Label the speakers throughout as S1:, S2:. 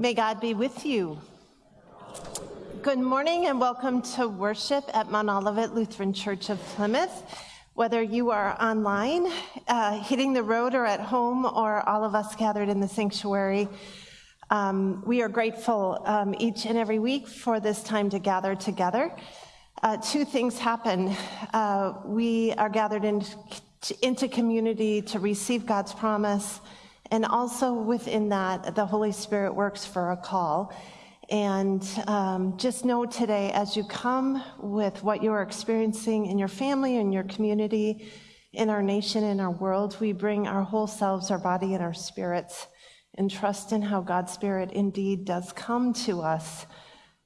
S1: May God be with you. Good morning and welcome to worship at Mount Olivet Lutheran Church of Plymouth. Whether you are online, uh, hitting the road, or at home, or all of us gathered in the sanctuary, um, we are grateful um, each and every week for this time to gather together. Uh, two things happen. Uh, we are gathered in, into community to receive God's promise and also within that, the Holy Spirit works for a call. And um, just know today, as you come with what you're experiencing in your family, in your community, in our nation, in our world, we bring our whole selves, our body, and our spirits, and trust in how God's Spirit indeed does come to us,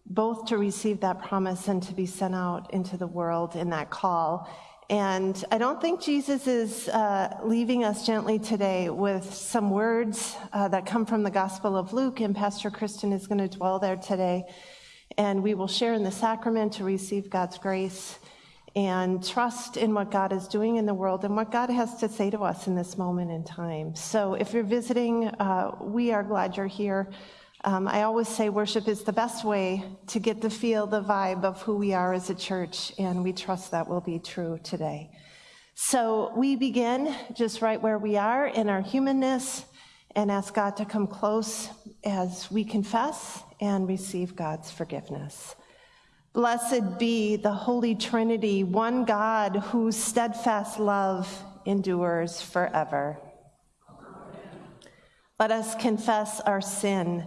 S1: both to receive that promise and to be sent out into the world in that call. And I don't think Jesus is uh, leaving us gently today with some words uh, that come from the Gospel of Luke, and Pastor Kristen is going to dwell there today. And we will share in the sacrament to receive God's grace and trust in what God is doing in the world and what God has to say to us in this moment in time. So if you're visiting, uh, we are glad you're here. Um, I always say worship is the best way to get the feel, the vibe of who we are as a church, and we trust that will be true today. So we begin just right where we are in our humanness and ask God to come close as we confess and receive God's forgiveness. Blessed be the Holy Trinity, one God whose steadfast love endures forever. Let us confess our sin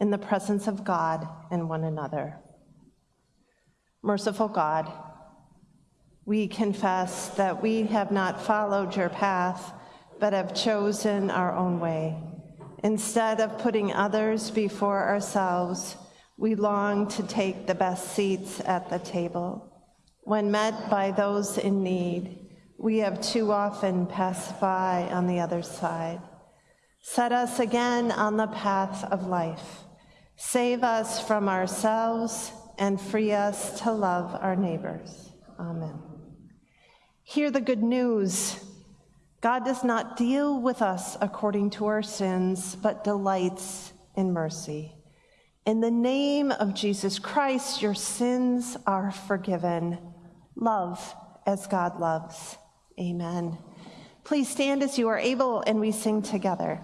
S1: in the presence of God and one another. Merciful God, we confess that we have not followed your path, but have chosen our own way. Instead of putting others before ourselves, we long to take the best seats at the table. When met by those in need, we have too often passed by on the other side. Set us again on the path of life. Save us from ourselves and free us to love our neighbors. Amen. Hear the good news. God does not deal with us according to our sins, but delights in mercy. In the name of Jesus Christ, your sins are forgiven. Love as God loves. Amen. Please stand as you are able and we sing together.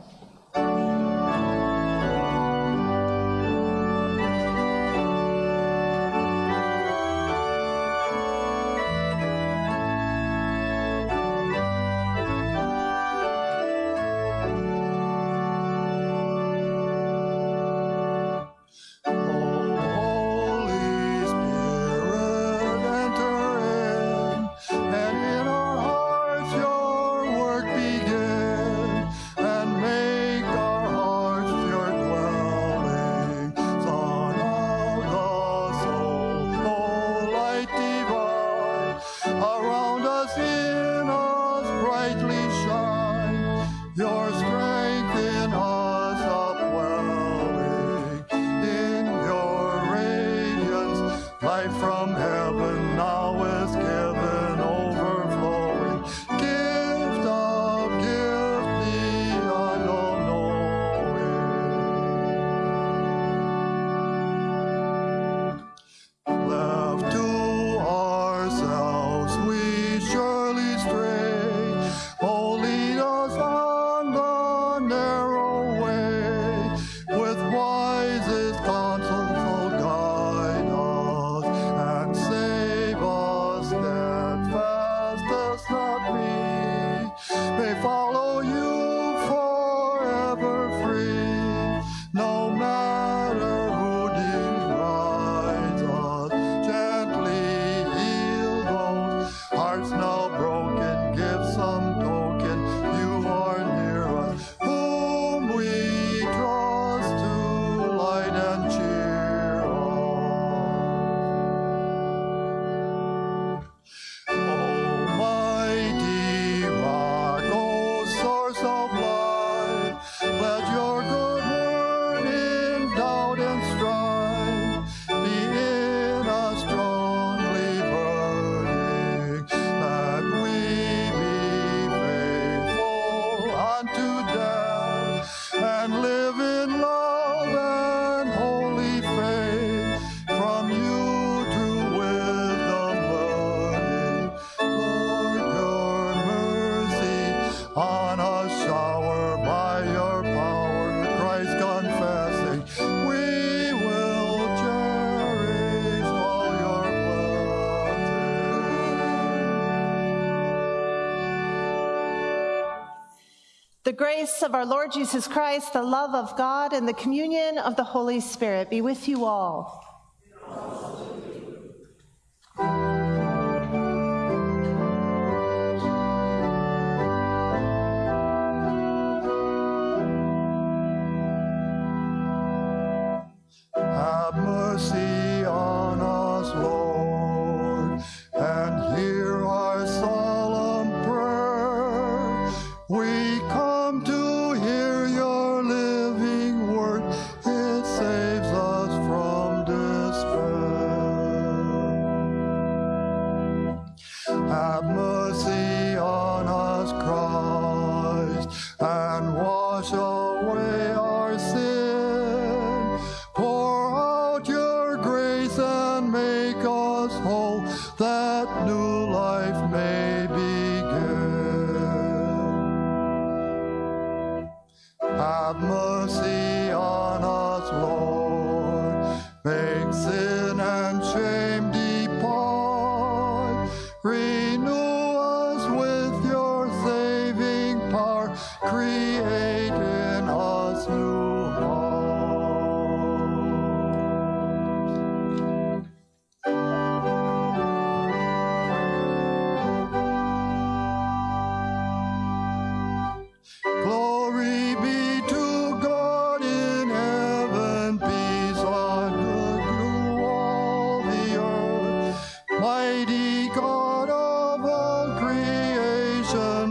S1: The grace of our Lord Jesus Christ, the love of God, and the communion of the Holy Spirit be with you all.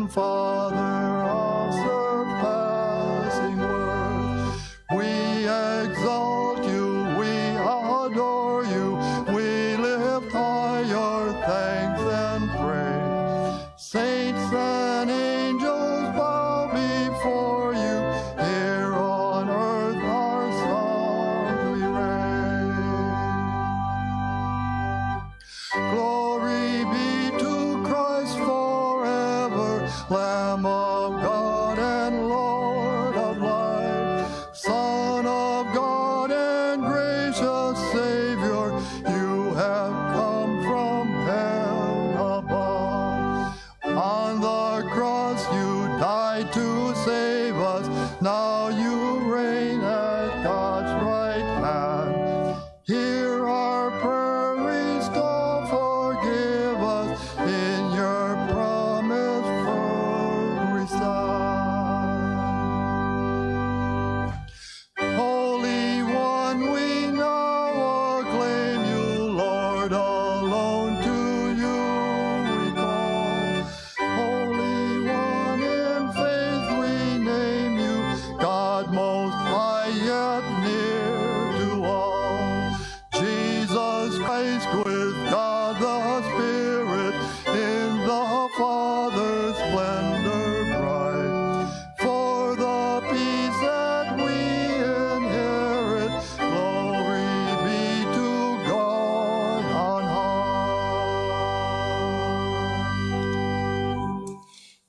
S2: Creation,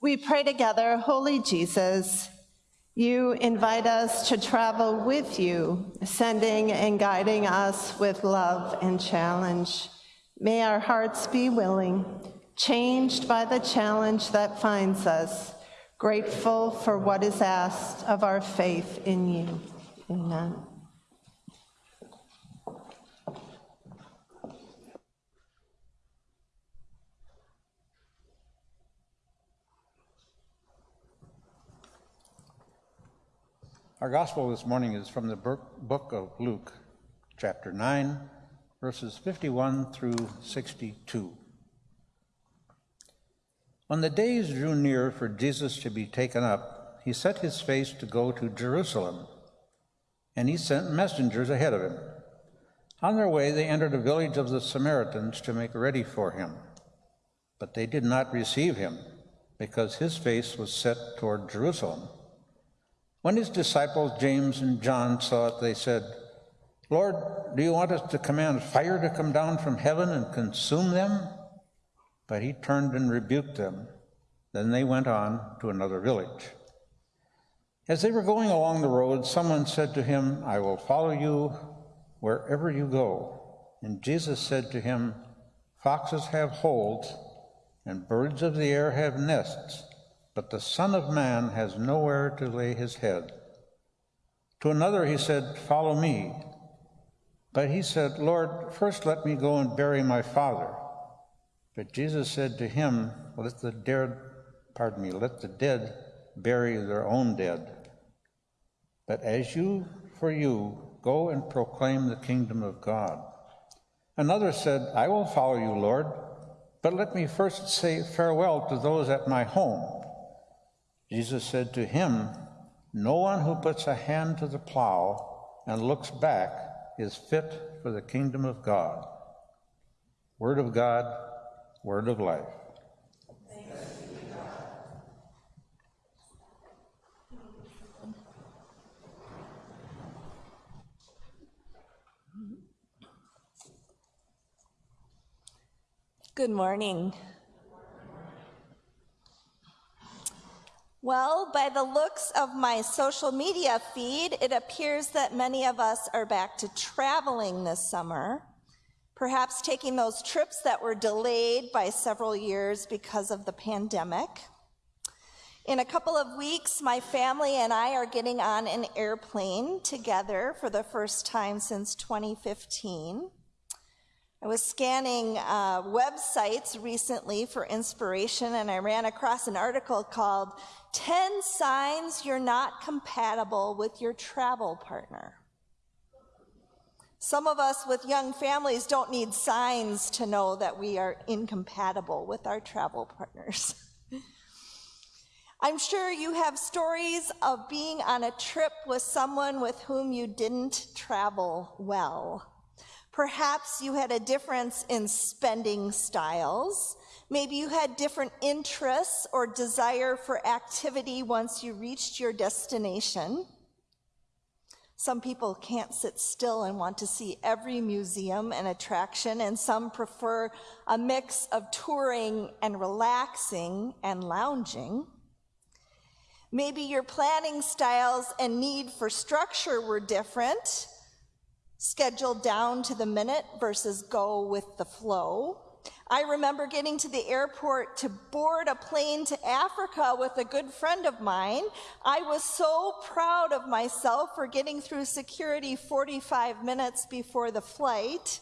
S2: We
S1: pray together, Holy Jesus, you invite us to travel with you, sending and guiding us with love and challenge. May our hearts be willing, changed by the challenge that finds us, grateful for what is asked of our faith in you. Amen.
S3: Our gospel this morning is from the book of Luke, chapter 9, verses 51 through 62. When the days drew near for Jesus to be taken up, he set his face to go to Jerusalem, and he sent messengers ahead of him. On their way, they entered a village of the Samaritans to make ready for him. But they did not receive him, because his face was set toward Jerusalem. When his disciples James and John saw it, they said, Lord, do you want us to command fire to come down from heaven and consume them? But he turned and rebuked them. Then they went on to another village. As they were going along the road, someone said to him, I will follow you wherever you go. And Jesus said to him, Foxes have holes, and birds of the air have nests, but the Son of Man has nowhere to lay his head. To another he said, Follow me. But he said, Lord, first let me go and bury my father. But Jesus said to him, Let the dead, pardon me, let the dead bury their own dead. But as you for you, go and proclaim the kingdom of God. Another said, I will follow you, Lord, but let me first say farewell to those at my home. Jesus said to him, No one who puts a hand to the plow and looks back is fit for the kingdom of God. Word of God, word of life.
S4: Good morning. Well, by the looks of my social media feed, it appears that many of us are back to traveling this summer, perhaps taking those trips that were delayed by several years because of the pandemic. In a couple of weeks, my family and I are getting on an airplane together for the first time since 2015. I was scanning uh, websites recently for inspiration, and I ran across an article called 10 Signs You're Not Compatible with Your Travel Partner. Some of us with young families don't need signs to know that we are incompatible with our travel partners. I'm sure you have stories of being on a trip with someone with whom you didn't travel well. Perhaps you had a difference in spending styles. Maybe you had different interests or desire for activity once you reached your destination. Some people can't sit still and want to see every museum and attraction, and some prefer a mix of touring and relaxing and lounging. Maybe your planning styles and need for structure were different scheduled down to the minute versus go with the flow. I remember getting to the airport to board a plane to Africa with a good friend of mine. I was so proud of myself for getting through security 45 minutes before the flight.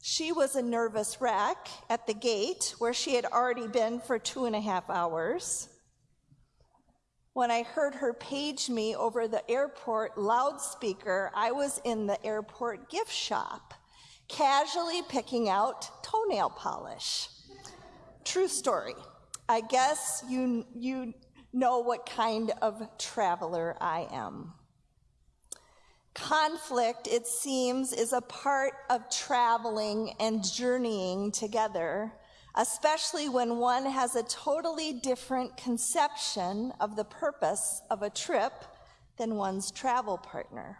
S4: She was a nervous wreck at the gate where she had already been for two and a half hours when I heard her page me over the airport loudspeaker, I was in the airport gift shop, casually picking out toenail polish. True story. I guess you, you know what kind of traveler I am. Conflict, it seems, is a part of traveling and journeying together especially when one has a totally different conception of the purpose of a trip than one's travel partner.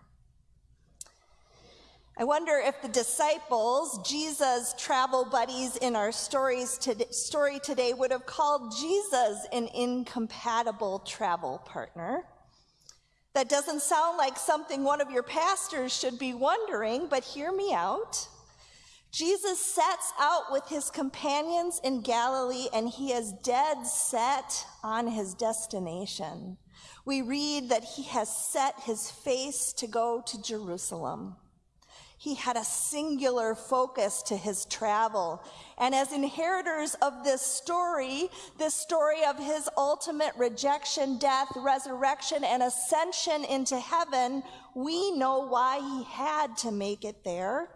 S4: I wonder if the disciples, Jesus' travel buddies in our stories today, story today, would have called Jesus an incompatible travel partner. That doesn't sound like something one of your pastors should be wondering, but hear me out. Jesus sets out with his companions in Galilee and he is dead set on his destination. We read that he has set his face to go to Jerusalem. He had a singular focus to his travel. And as inheritors of this story, this story of his ultimate rejection, death, resurrection, and ascension into heaven, we know why he had to make it there.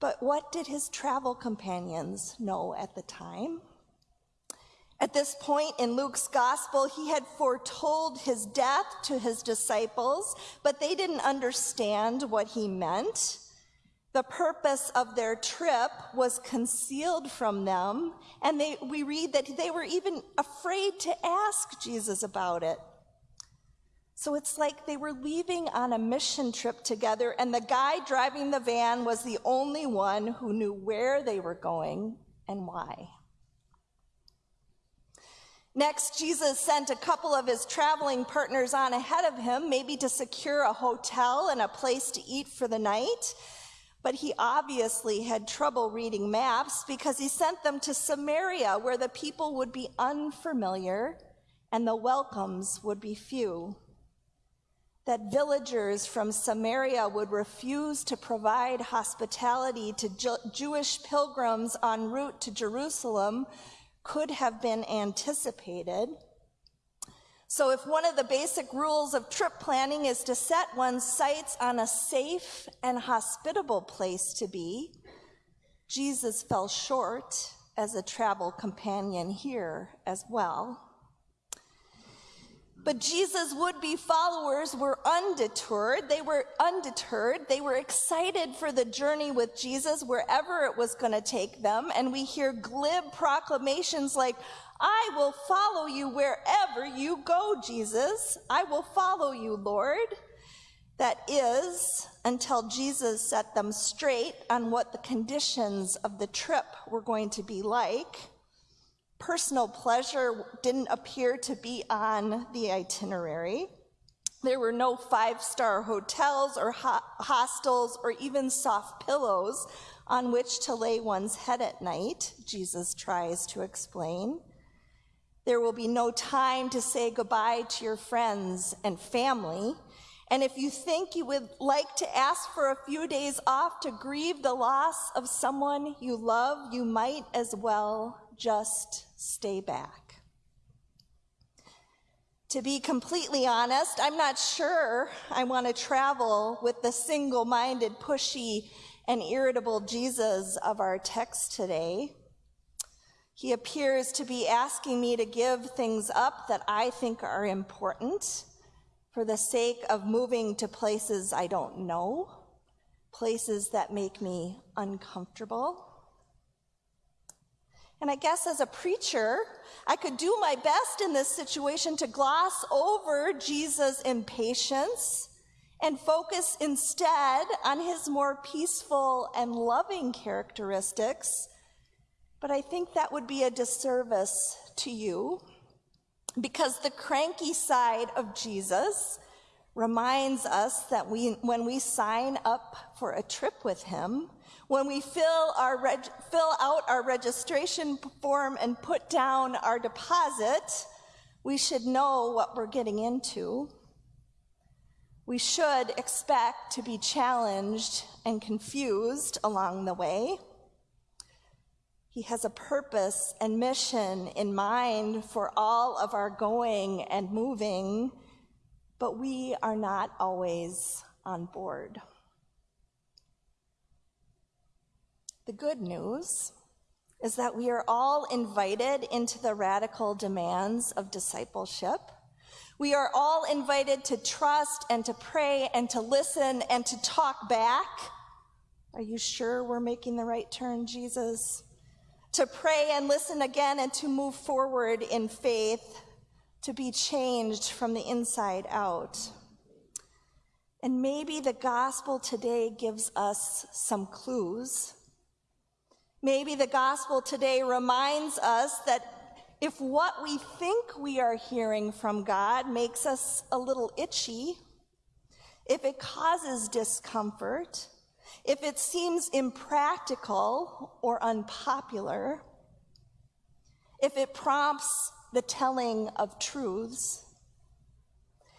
S4: But what did his travel companions know at the time? At this point in Luke's gospel, he had foretold his death to his disciples, but they didn't understand what he meant. The purpose of their trip was concealed from them, and they, we read that they were even afraid to ask Jesus about it. So it's like they were leaving on a mission trip together, and the guy driving the van was the only one who knew where they were going and why. Next, Jesus sent a couple of his traveling partners on ahead of him, maybe to secure a hotel and a place to eat for the night. But he obviously had trouble reading maps because he sent them to Samaria, where the people would be unfamiliar and the welcomes would be few. That villagers from Samaria would refuse to provide hospitality to Jewish pilgrims en route to Jerusalem could have been anticipated. So, if one of the basic rules of trip planning is to set one's sights on a safe and hospitable place to be, Jesus fell short as a travel companion here as well. But Jesus' would be followers were undeterred. They were undeterred. They were excited for the journey with Jesus wherever it was going to take them. And we hear glib proclamations like, I will follow you wherever you go, Jesus. I will follow you, Lord. That is, until Jesus set them straight on what the conditions of the trip were going to be like. Personal pleasure didn't appear to be on the itinerary. There were no five star hotels or ho- hostels or even soft pillows on which to lay one's head at night, Jesus tries to explain. There will be no time to say goodbye to your friends and family. And if you think you would like to ask for a few days off to grieve the loss of someone you love, you might as well just stay back. To be completely honest, I'm not sure I want to travel with the single minded, pushy, and irritable Jesus of our text today. He appears to be asking me to give things up that I think are important for the sake of moving to places I don't know, places that make me uncomfortable. And I guess as a preacher, I could do my best in this situation to gloss over Jesus' impatience and focus instead on his more peaceful and loving characteristics. But I think that would be a disservice to you because the cranky side of Jesus reminds us that we, when we sign up for a trip with him, when we fill, our reg- fill out our registration form and put down our deposit, we should know what we're getting into. We should expect to be challenged and confused along the way. He has a purpose and mission in mind for all of our going and moving, but we are not always on board. The good news is that we are all invited into the radical demands of discipleship. We are all invited to trust and to pray and to listen and to talk back. Are you sure we're making the right turn, Jesus? To pray and listen again and to move forward in faith, to be changed from the inside out. And maybe the gospel today gives us some clues Maybe the gospel today reminds us that if what we think we are hearing from God makes us a little itchy, if it causes discomfort, if it seems impractical or unpopular, if it prompts the telling of truths,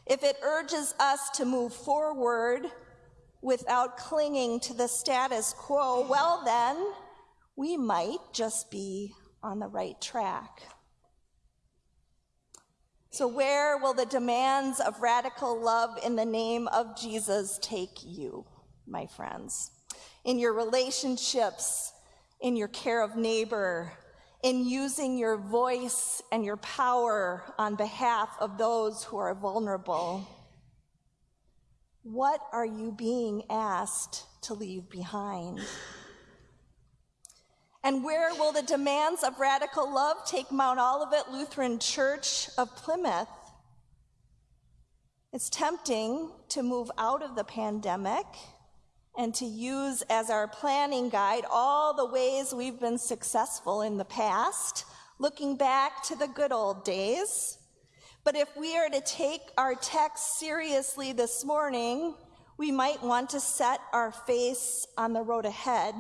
S4: if it urges us to move forward without clinging to the status quo, well, then, we might just be on the right track. So, where will the demands of radical love in the name of Jesus take you, my friends? In your relationships, in your care of neighbor, in using your voice and your power on behalf of those who are vulnerable? What are you being asked to leave behind? And where will the demands of radical love take Mount Olivet Lutheran Church of Plymouth? It's tempting to move out of the pandemic and to use as our planning guide all the ways we've been successful in the past, looking back to the good old days. But if we are to take our text seriously this morning, We might want to set our face on the road ahead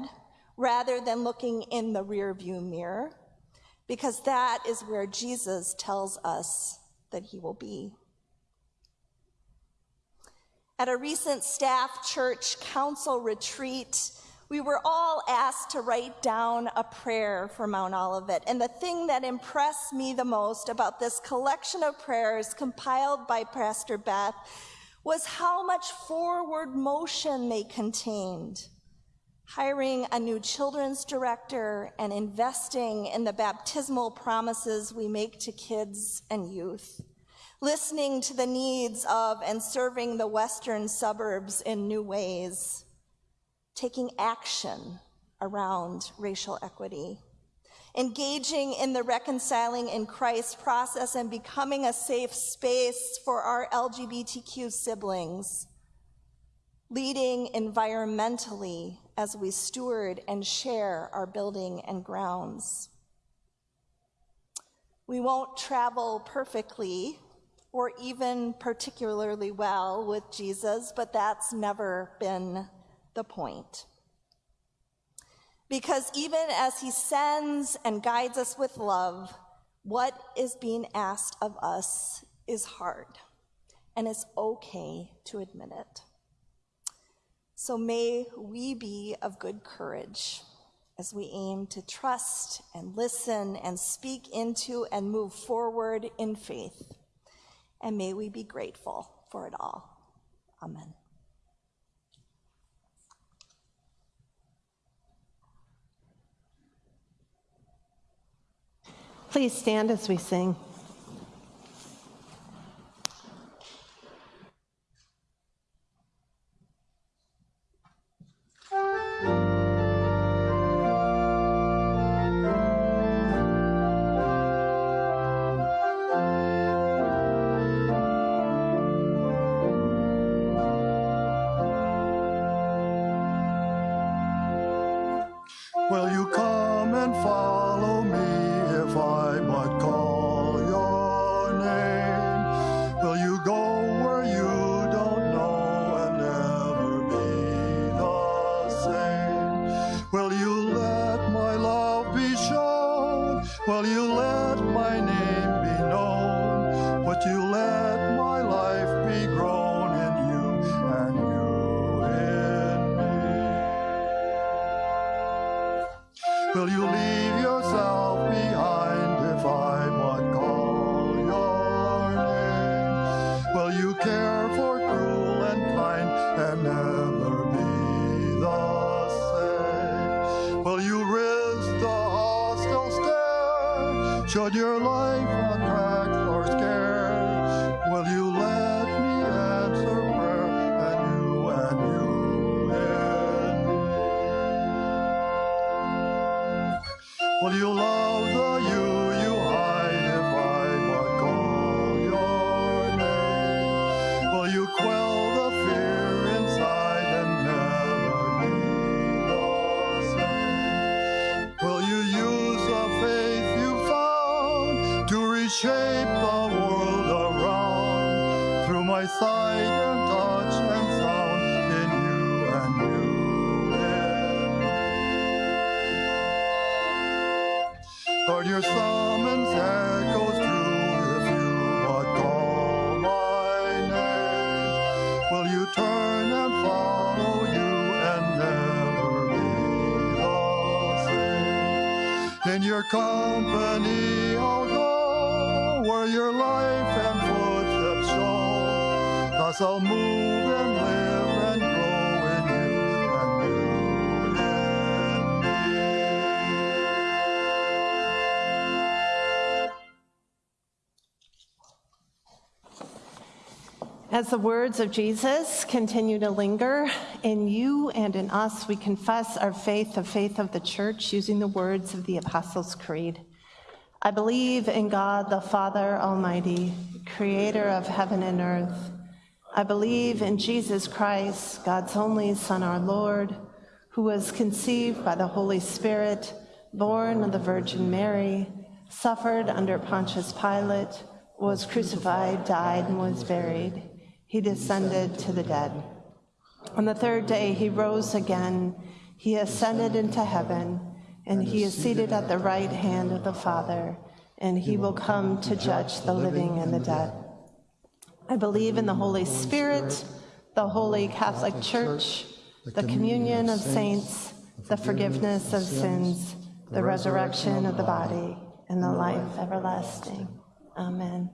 S4: rather than looking in the rearview mirror, because that is where Jesus tells us that he will be. At a recent staff church council retreat, we were all asked to write down a prayer for Mount Olivet. And the thing that impressed me the most about this collection of prayers compiled by Pastor Beth was how much forward motion they contained. Hiring a new children's director and investing in the baptismal promises we make to kids and youth. Listening to the needs of and serving the western suburbs in new ways taking action around racial equity, engaging in the reconciling in Christ process and becoming a safe space for our LGBTQ siblings, leading environmentally as we steward and share our building and grounds. We won't travel perfectly or even particularly well with Jesus, but that's never been the point. Because even as he sends and guides us with love, what is being asked of us is hard, and it's okay to admit it. So may we be of good courage as we aim to trust and listen and speak into and move forward in faith. And may we be grateful for it all. Amen.
S2: Please stand as we sing.
S1: In
S2: As the words of Jesus continue to linger, in you and in us, we confess our faith, the faith of the church, using the words of the Apostles' Creed. I believe in God, the Father Almighty, creator of heaven and earth. I believe in Jesus Christ, God's only Son, our Lord, who was conceived by the Holy Spirit, born of the Virgin Mary, suffered under Pontius Pilate, was crucified, died, and was buried. He descended to the dead.
S1: On the third day, he rose again. He ascended into heaven, and he is seated at the right hand of the Father, and he will come to judge the living and the dead. I believe in the Holy Spirit, the holy Catholic Church, the communion of saints, the forgiveness of sins, the resurrection of the body, and the life everlasting. Amen.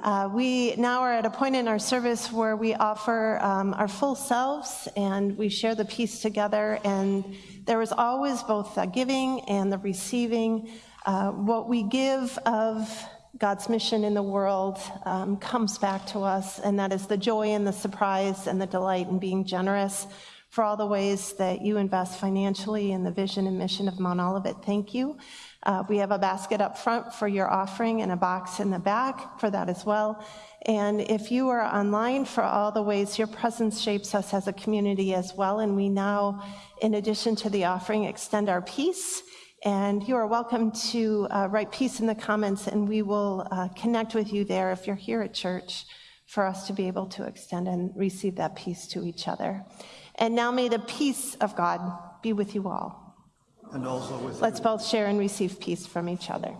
S1: Uh, we now are at a point in our service where we offer um, our full selves and we share the peace together. And there is always both the giving and the receiving. Uh, what we give of God's mission in the world um, comes back to us, and that is the joy and the surprise and the delight in being generous for all the ways that you invest financially in the vision and mission of Mount Olivet. Thank you. Uh, we have a basket up front for your offering and a box in the back for that as well. And if you are online for all the ways your presence shapes us as a community as well, and we now, in addition to the offering, extend our peace. And you are welcome to uh, write peace in the comments, and we will uh, connect with you there if you're here at church for us to be able to extend and receive that peace to each other. And now may the peace of God be with you all.
S2: And also with
S1: Let's both share and receive peace from each other.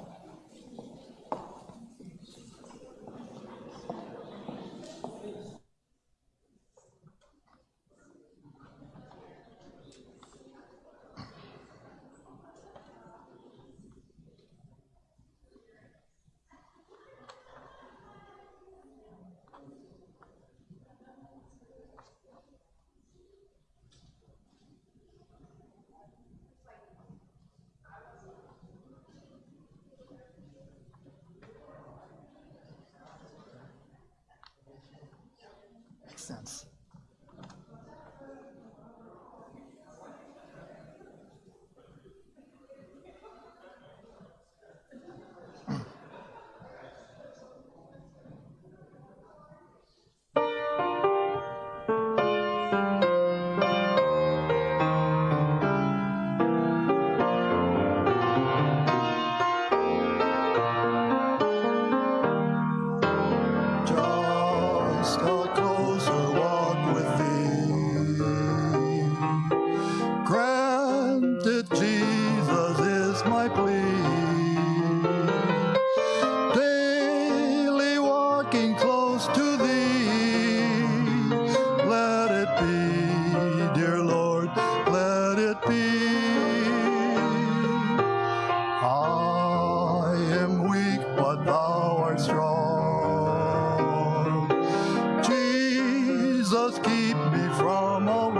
S2: Jesus, keep me from all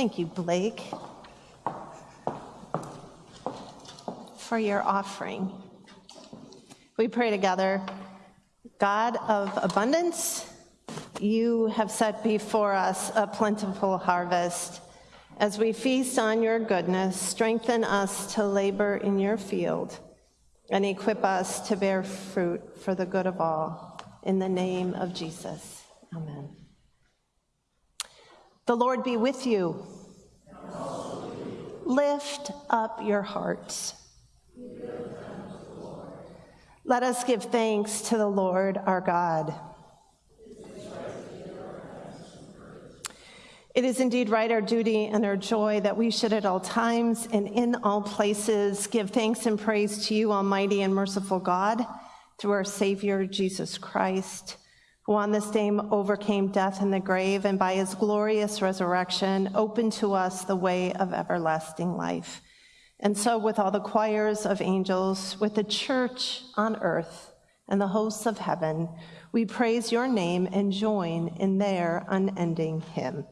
S1: Thank you, Blake, for your offering. We pray together. God of abundance, you have set before us a plentiful harvest. As we feast on your goodness, strengthen us to labor in your field and equip us to bear fruit for the good of all. In the name of Jesus, amen. The Lord be with you. Lift up your hearts. Let us give thanks to the Lord our God. It is indeed right, our duty and our joy, that we should at all times and in all places give thanks and praise to you, Almighty and merciful God, through our Savior, Jesus Christ, who on this day overcame death and the grave, and by his glorious resurrection opened to us the way of everlasting life. And so, with all the choirs of angels, with the church on earth and the hosts of heaven, we praise your name and join in their unending hymn.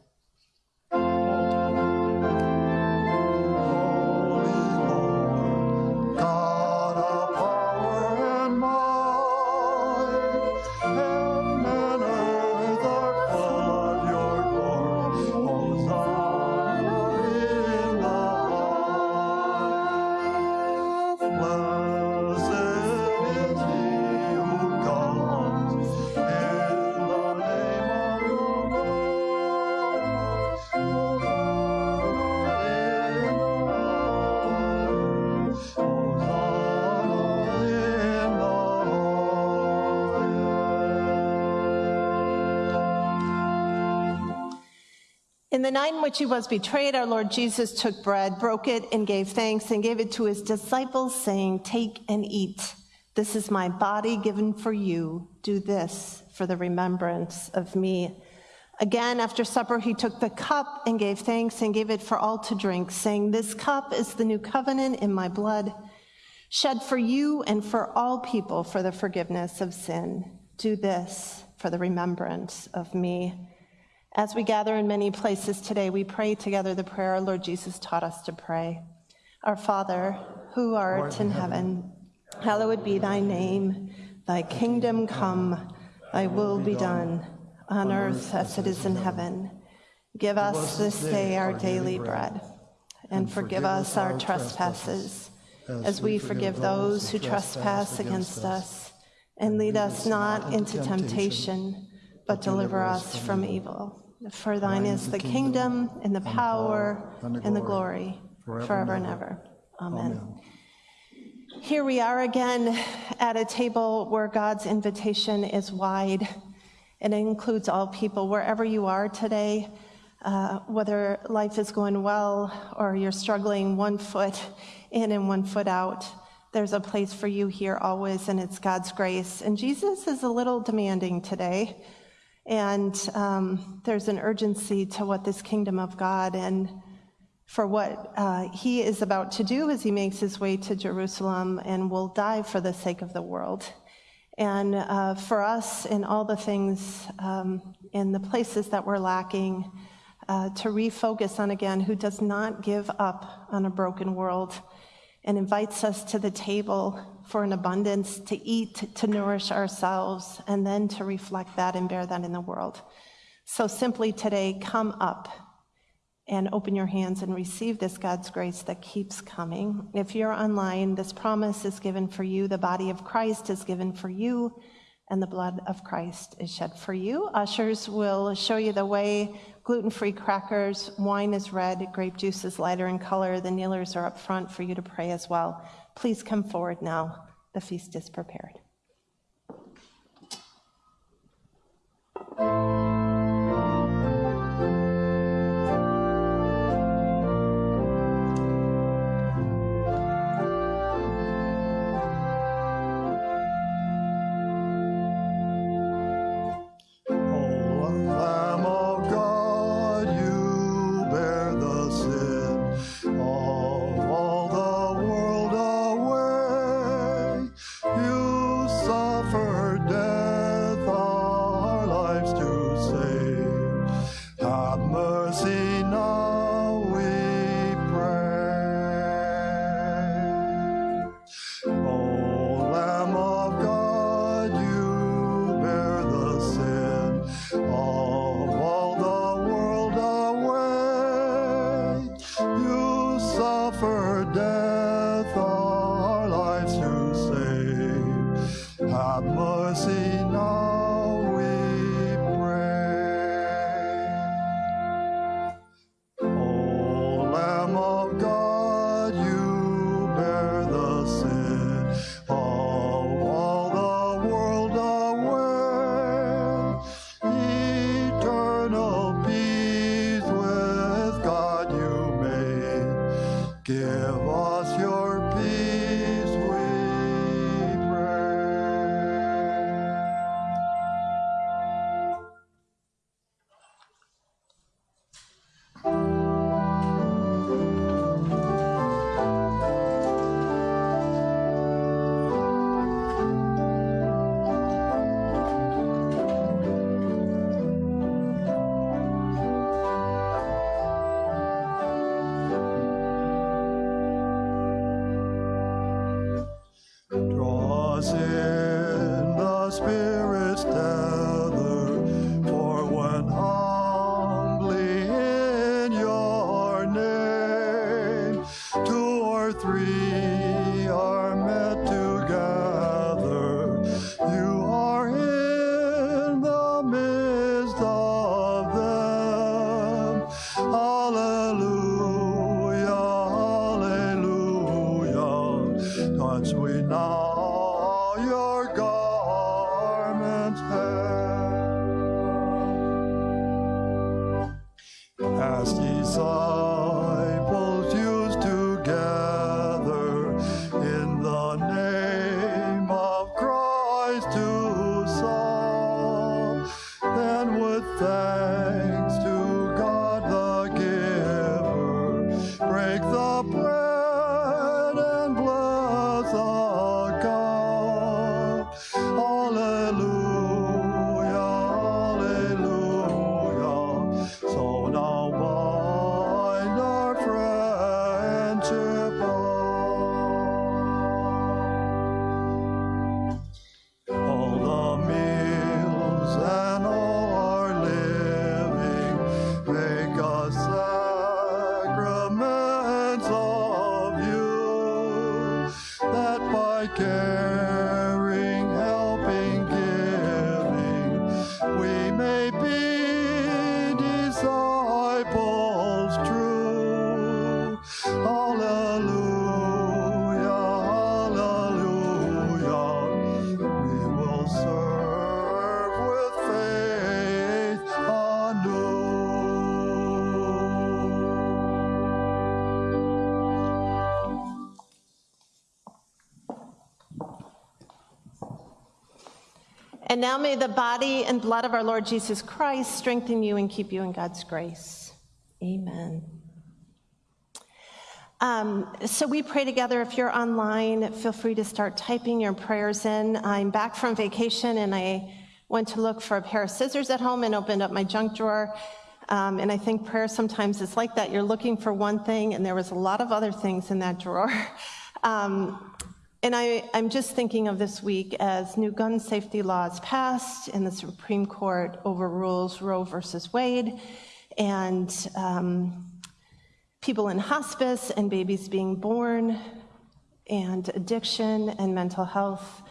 S2: In the
S1: night in which he was betrayed, our Lord Jesus took bread, broke it, and gave thanks, and gave it to his disciples, saying, Take and eat. This is my body given for you. Do this for the remembrance of me. Again, after supper, he took the cup and gave thanks and gave it for all to drink, saying, This cup is the new covenant in my blood, shed for you and for all people for the forgiveness of sin. Do this for the remembrance of me. As we gather in many places today, we pray together the prayer our Lord Jesus taught us to pray. Our Father, who art in heaven, hallowed be thy name. Thy kingdom come, thy will be done, on earth as it is in heaven. Give us this day our daily bread, and forgive us our trespasses, as we forgive those who trespass against us. And lead us not into temptation, but deliver us from evil. For thine is the kingdom, and the power, and the glory, forever and ever. Amen. Here we are again at a table where God's invitation is wide, and it includes all people, wherever you are today, uh, whether life is going well or you're struggling one foot in and one foot out. There's a place for you here always, and it's God's grace. And Jesus is a little demanding today. And um, there's an urgency to what this kingdom of God and for what uh, he is about to do as he makes his way to Jerusalem and will die for the sake of the world. And uh, for us, in all the things, um, in the places that we're lacking, uh, to refocus on again who does not give up on a broken world and invites us to the table for an abundance to eat, to nourish ourselves, and then to reflect that and bear that in the world. So simply today, come up and open your hands and receive this God's grace that keeps coming. If you're online, this promise is given for you. The body of Christ is given for you, and the blood of Christ is shed for you. Ushers will show you the way. Gluten free crackers, wine is red, grape juice is lighter in color. The kneelers are up front for you to pray as well. Please come forward now. The feast is prepared.
S2: Have mercy now, to And now may
S1: the body and blood of our Lord Jesus Christ strengthen you and keep you in God's grace. Amen. Um, so we pray together. If you're online, feel free to start typing your prayers in. I'm back from vacation and I went to look for a pair of scissors at home and opened up my junk drawer. Um, and I think prayer sometimes is like that. You're looking for one thing, and there was a lot of other things in that drawer. Um, and I, I'm just thinking of this week as new gun safety laws passed and the Supreme Court overrules Roe versus Wade, and um, people in hospice and babies being born, and addiction and mental health,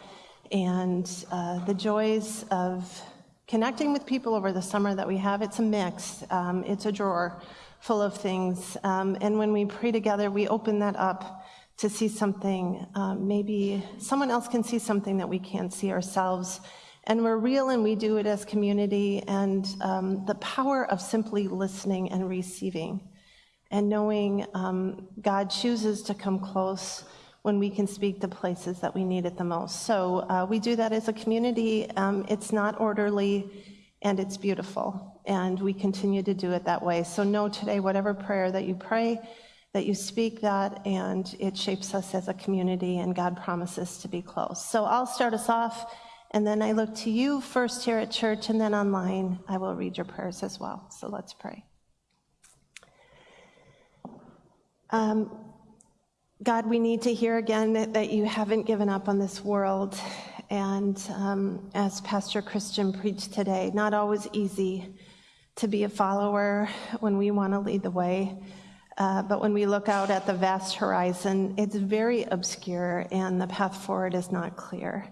S1: and uh, the joys of connecting with people over the summer that we have. It's a mix, um, it's a drawer full of things. Um, and when we pray together, we open that up to see something. Um, maybe someone else can see something that we can't see ourselves. And we're real and we do it as community. And um, the power of simply listening and receiving and knowing um, God chooses to come close when we can speak the places that we need it the most. So uh, we do that as a community. Um, it's not orderly and it's beautiful. And we continue to do it that way. So know today, whatever prayer that you pray, that you speak that and it shapes us as a community and God promises to be close. So I'll start us off and then I look to you first here at church and then online. I will read your prayers as well. So let's pray. Um, God, we need to hear again that, that, you haven't given up on this world. And um, as Pastor Christian preached today, not always easy to be a follower when we want to lead the way. Uh, but when we look out at the vast horizon, it's very obscure and the path forward is not clear.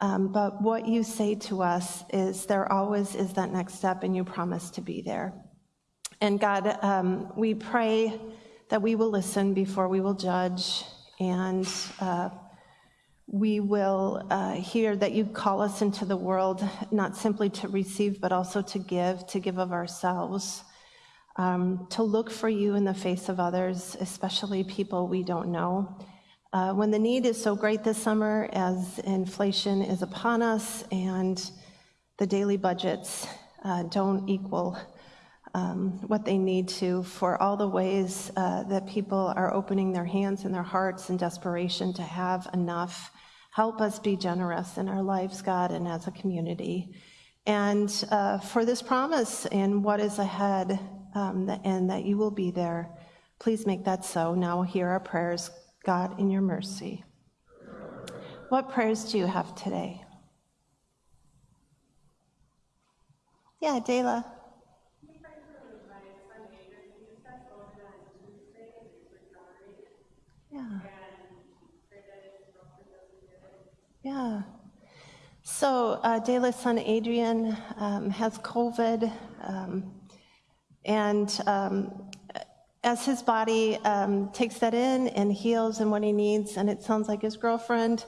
S1: Um, but what you say to us is there always is that next step, and you promise to be there. And God, um, we pray that we will listen before we will judge, and uh, we will uh, hear that you call us into the world not simply to receive, but also to give, to give of ourselves um, to look for you in the face of others, especially people we don't know. Uh, when the need is so great this summer, as inflation is upon us and the daily budgets uh, don't equal um, what they need to, for all the ways uh, that people are opening their hands and their hearts in desperation to have enough. Help us be generous in our lives, God, and as a community. And uh, for this promise and what is ahead, um, and that you will be there. Please make that so. Now hear our prayers, God, in your mercy. What prayers do you have today? Yeah, Dayla. Yeah. Yeah. So, uh, Dayla's son Adrian um, has COVID, um, and um, as his body um, takes that in and heals and what he needs, and it sounds like his girlfriend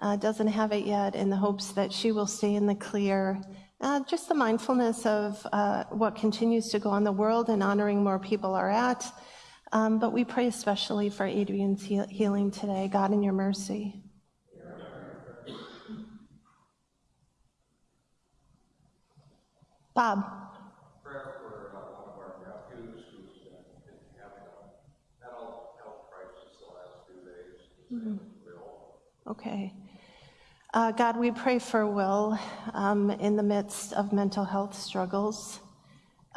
S1: uh, doesn't have it yet, in the hopes that she will stay in the clear. Uh, just the mindfulness of uh, what continues to go on the world and honoring where people are at. Um, but we pray especially for Adrian's heal- healing today. God, in your mercy. Bob.
S5: prayer for uh, one of our nephews who's been been having a mental health crisis the last few days. His name is Will.
S1: Okay. Uh, God, we pray for Will um, in the midst of mental health struggles.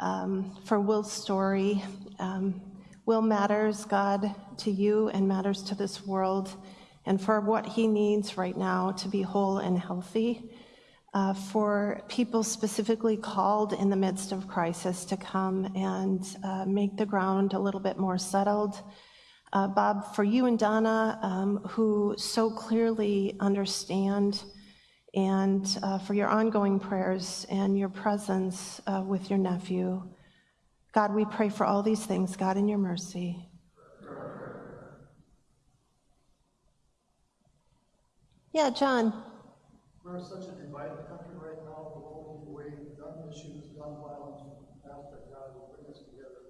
S1: Um, for Will's story, um, Will matters, God, to you and matters to this world, and for what he needs right now to be whole and healthy. Uh, for people specifically called in the midst of crisis to come and uh, make the ground a little bit more settled. Uh, Bob, for you and Donna, um, who so clearly understand, and uh, for your ongoing prayers and your presence uh, with your nephew. God, we pray for all these things, God, in your mercy. Yeah, John.
S6: We're such country right now, the whole way gun issues, gun violence, ask that God will bring us together.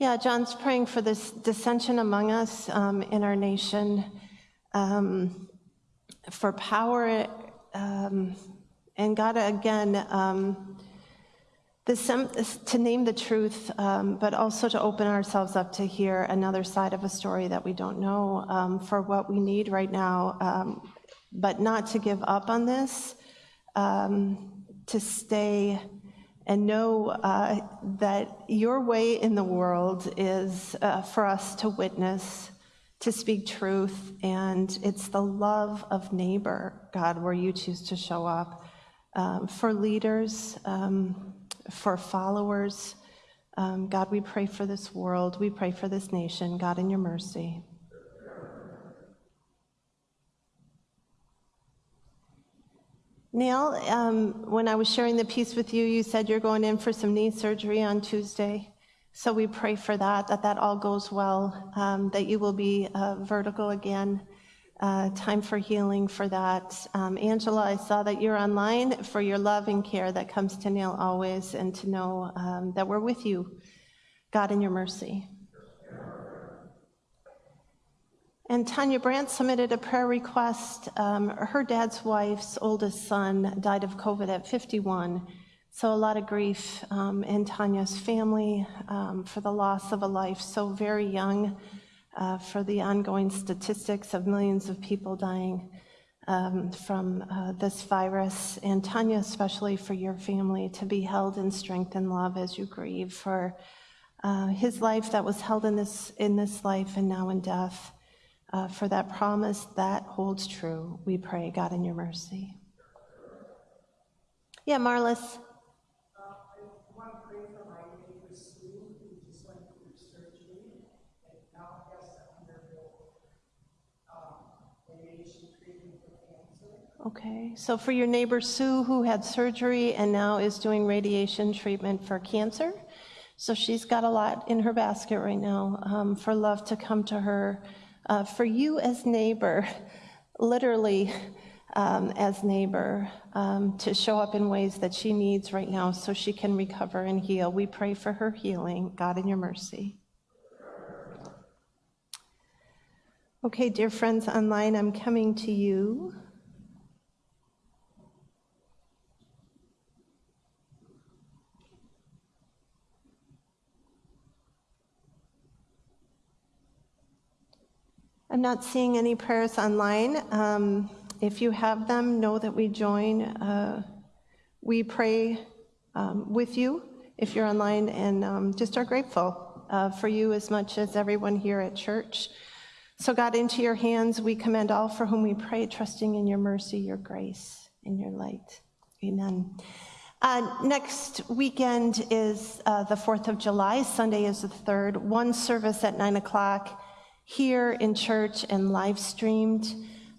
S1: Yeah, John's praying for this dissension among us um, in our nation, um, for power, um, and God, again, um, to name the truth, um, but also to open ourselves up to hear another side of a story that we don't know um, for what we need right now, but not to give up on this, to stay and know uh, that your way in the world is uh, for us to witness, to speak truth, and it's the love of neighbor, God, where you choose to show up. Um, for leaders, um, for followers, um, God, we pray for this world. We pray for this nation. God, in your mercy. Neil, um, when I was sharing the piece with you, you said you're going in for some knee surgery on Tuesday. So we pray for that, that that all goes well, um, that you will be uh, vertical again. Uh, time for healing for that. Um, Angela, I saw that you're online for your love and care that comes to Neil always, and to know um, that we're with you, God, in your mercy. And Tanya Brandt submitted a prayer request. Um, her dad's wife's oldest son died of COVID at 51. So, a lot of grief um, in Tanya's family um, for the loss of a life so very young, uh, for the ongoing statistics of millions of people dying um, from uh, this virus. And Tanya, especially for your family, to be held in strength and love as you grieve for uh, his life that was held in this, in this life and now in death uh, for that promise that holds true. We pray, God, in your mercy. Yeah, Marlis.
S7: I want to pray for my neighbor Sue, who just went through surgery and now has to undergo um, radiation treatment for cancer.
S1: Okay, so for your neighbor Sue, who had surgery and now is doing radiation treatment for cancer. So she's got a lot in her basket right now um, for love to come to her. Uh, for you as neighbor, literally um, as neighbor, um, to show up in ways that she needs right now so she can recover and heal. We pray for her healing, God, in your mercy. Okay, dear friends online, I'm coming to you. I'm not seeing any prayers online. Um, if you have them, know that we join. Uh, we pray um, with you if you're online and um, just are grateful uh, for you as much as everyone here at church. So, God, into your hands we commend all for whom we pray, trusting in your mercy, your grace, and your light. Amen. Uh, next weekend is uh, the 4th of July. Sunday is the 3rd. One service at 9 o'clock here in church and live streamed.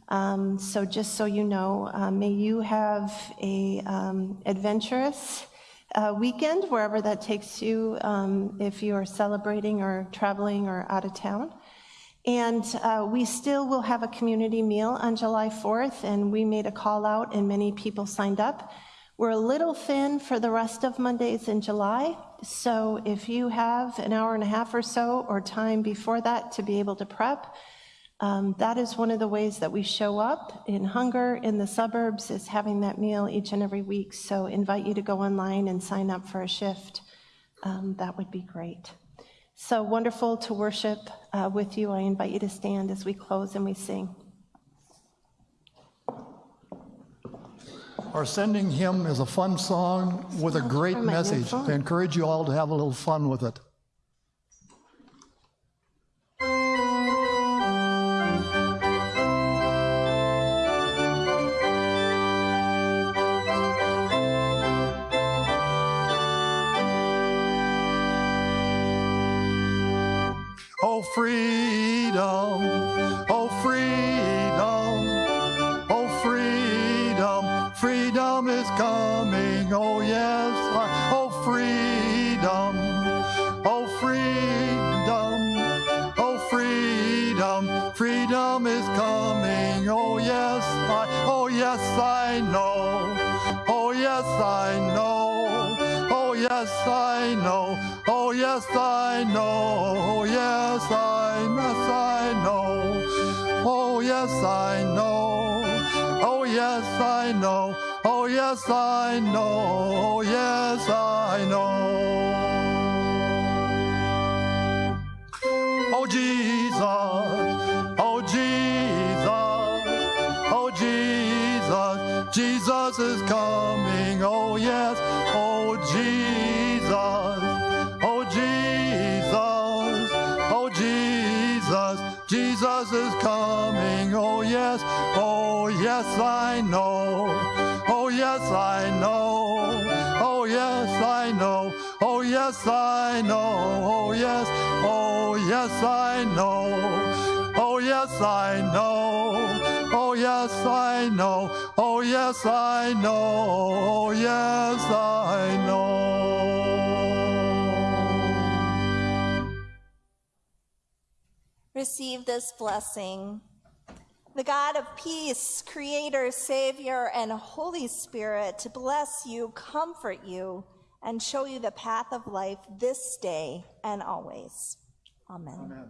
S1: Um, so, just so you know, uh, may you have a um, adventurous uh, weekend wherever that takes you um, if you are celebrating or traveling or out of town. And uh, we still will have a community meal on July 4th, and we made a call out, and many people signed up. We're a little thin for the rest of Mondays in July, so if you have an hour and a half or so or time before that to be able to prep, um, that is one of the ways that we show up in hunger in the suburbs is having that meal each and every week. So invite you to go online and sign up for a shift. Um, that would be great. So wonderful to worship uh, with you. I invite you to stand as we close and we sing.
S6: Our sending hymn is a fun song with a great message. I encourage you all to have a little fun with it.
S2: Oh, freedom. Oh, freedom. Coming. Oh, yes. Oh, freedom. Oh, freedom. Oh, freedom. Freedom is coming. Oh, yes. I, oh, yes, I know. Oh, yes, I know. Oh, yes, I know. Oh, yes, I know. Oh, yes, I, yes, I know. Oh, yes, I know. Oh, yes, I know. Yes, I know. Yes, I know. Oh, Jesus. Oh, Jesus. Oh, Jesus. Jesus is coming. Oh, yes. Oh, Jesus. Oh, Jesus. Oh, Jesus. Jesus is coming. Oh, yes. Oh, yes, I know. Yes, I know. Oh, yes, I know. Oh, yes, I know. Oh, yes. Oh, yes, I know. Oh, yes, I know. Oh, yes, I know. Oh, yes, I know. Oh, yes, I know.
S4: Receive this blessing. The God of peace, creator, savior, and Holy Spirit to bless you, comfort you, and show you the path of life this day and always. Amen.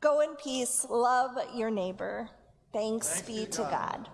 S4: Go in peace, love your neighbor. Thanks, be to God.